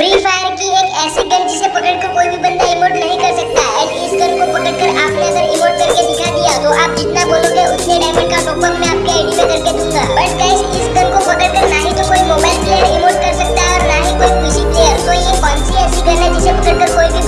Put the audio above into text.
Free fire की एक ऐसी गन जिसे पकड़कर कोई भी बंदा इमोट नहीं कर सकता। एंड इस गन को पकड़कर आपने अगर इमोट करके दिखा दिया तो आप जितना बोलोगे, उतने डायमंड का टॉप अप मैं आपके आईडी में करके दूँगा। बट गाइस इस गन को पकड़कर ना ही तो कोई मोबाइल प्लेयर इमोट कर सकता है और ना ही कोई पीसी प्लेयर तो ये कौन सी ऐसी गन है जिसे पकड़कर कोई भी